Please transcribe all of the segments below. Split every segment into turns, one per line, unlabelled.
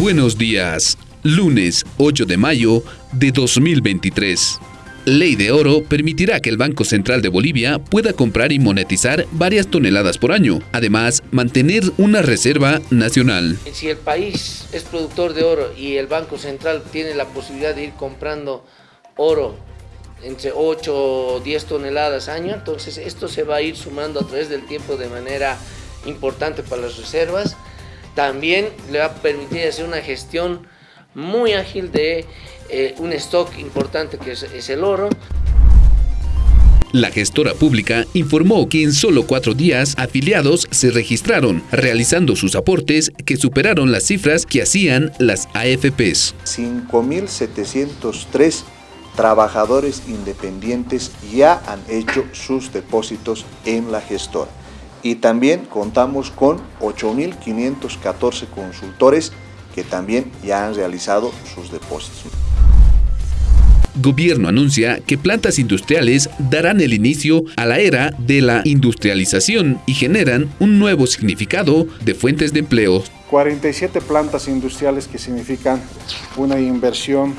Buenos días, lunes 8 de mayo de 2023. Ley de oro permitirá que el Banco Central de Bolivia pueda comprar y monetizar varias toneladas por año, además mantener una reserva nacional.
Si el país es productor de oro y el Banco Central tiene la posibilidad de ir comprando oro entre 8 o 10 toneladas año, entonces esto se va a ir sumando a través del tiempo de manera importante para las reservas también le va a permitir hacer una gestión muy ágil de eh, un stock importante que es, el oro.
La gestora pública informó que en solo cuatro días afiliados se registraron, realizando sus aportes que superaron las cifras que hacían las AFPs.
5.703 trabajadores independientes ya han hecho sus depósitos en la gestora y también contamos con 8.514 consultores que también ya han realizado sus depósitos.
Gobierno anuncia que plantas industriales darán el inicio a la era de la industrialización y generan un nuevo significado de fuentes de empleo.
47 plantas industriales que significan una inversión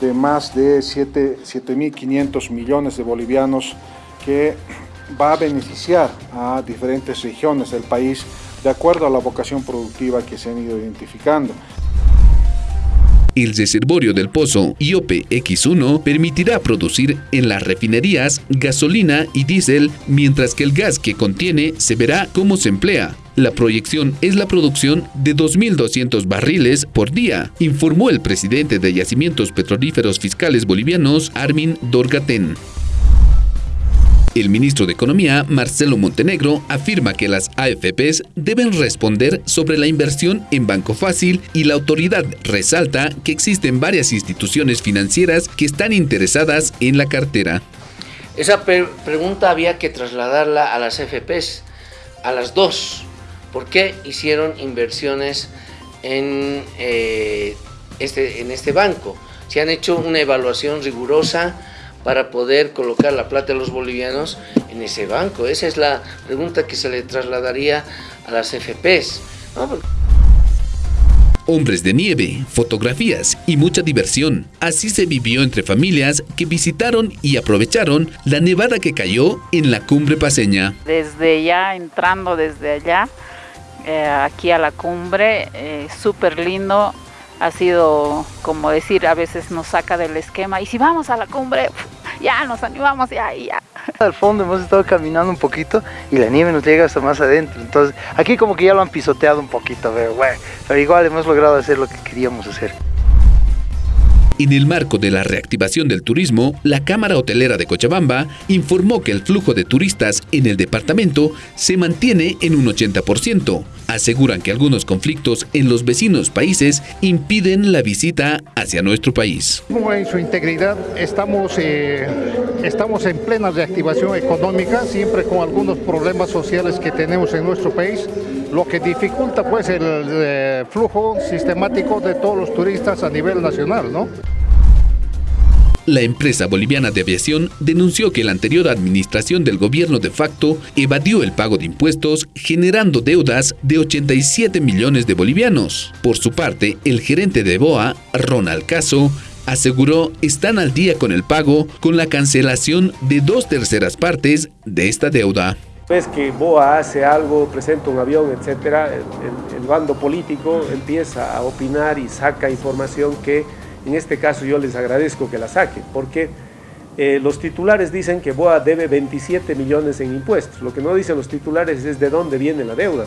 de más de 7.500 millones de bolivianos que va a beneficiar a diferentes regiones del país de acuerdo a la vocación productiva que se han ido identificando.
El reservorio del pozo IOPE X1 permitirá producir en las refinerías gasolina y diésel, mientras que el gas que contiene se verá cómo se emplea. La proyección es la producción de 2.200 barriles por día, informó el presidente de Yacimientos Petrolíferos Fiscales Bolivianos, Armin Dorgaten. El ministro de Economía, Marcelo Montenegro, afirma que las AFPs deben responder sobre la inversión en Banco Fácil y la autoridad resalta que existen varias instituciones financieras que están interesadas en la cartera.
Esa pregunta había que trasladarla a las AFPs, a las dos. ¿Por qué hicieron inversiones en, eh, este, este banco? Se han hecho una evaluación rigurosa, para poder colocar la plata de los bolivianos en ese banco? Esa es la pregunta que se le trasladaría a las FPs.
Hombres de nieve, fotografías y mucha diversión. Así se vivió entre familias que visitaron y aprovecharon la nevada que cayó en la cumbre paseña.
Desde ya, entrando desde allá, eh, aquí a la cumbre, eh, súper lindo, ha sido como decir, a veces nos saca del esquema y si vamos a la cumbre, ya nos animamos, ya, ya.
Al fondo hemos estado caminando un poquito y la nieve nos llega hasta más adentro, entonces aquí como que ya lo han pisoteado un poquito, pero, bueno, pero igual hemos logrado hacer lo que queríamos hacer.
En el marco de la reactivación del turismo, la Cámara Hotelera de Cochabamba informó que el flujo de turistas en el departamento se mantiene en un 80%. Aseguran que algunos conflictos en los vecinos países impiden la visita hacia nuestro país.
En su integridad estamos, eh, estamos en plena reactivación económica, siempre con algunos problemas sociales que tenemos en nuestro país lo que dificulta pues el eh, flujo sistemático de todos los turistas a nivel nacional, ¿no?
La empresa boliviana de aviación denunció que la anterior administración del gobierno de facto evadió el pago de impuestos generando deudas de 87 millones de bolivianos. Por su parte, el gerente de BOA, Ronald Caso, aseguró están al día con el pago con la cancelación de dos terceras partes de esta deuda.
Ves que BOA hace algo, presenta un avión, el, el bando político empieza a opinar y saca información que en este caso yo les agradezco que la saquen, porque eh, los titulares dicen que BOA debe 27 millones en impuestos. Lo que no dicen los titulares es de dónde viene la deuda.